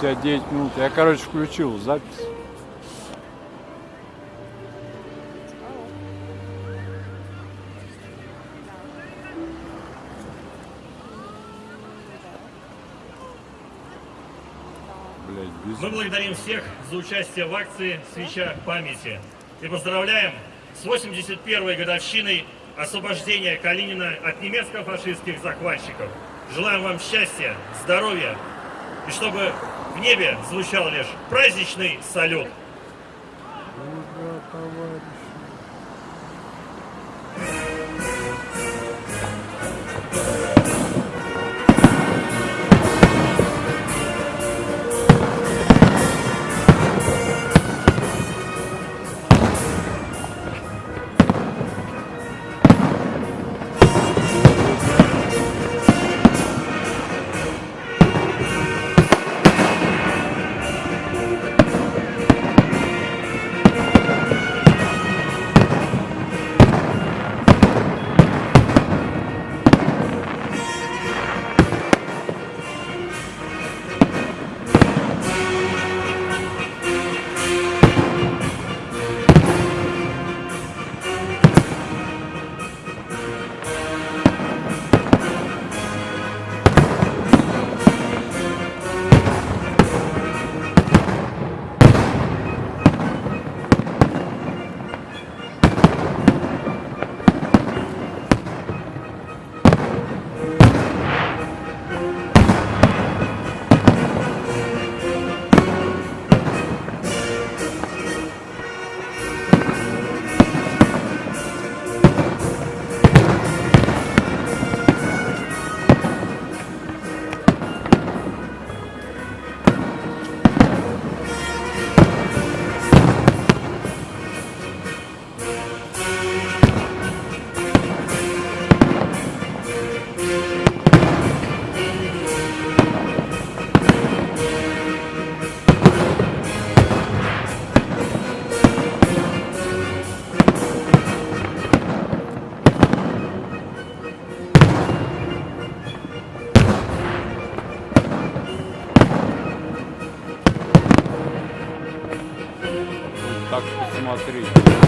59 минут. Я, короче, включил запись. Мы благодарим всех за участие в акции «Свеча памяти» и поздравляем с 81-й годовщиной освобождения Калинина от немецко-фашистских захватчиков. Желаем вам счастья, здоровья и чтобы в небе звучал лишь праздничный салют. Ура, товарищи. смотри.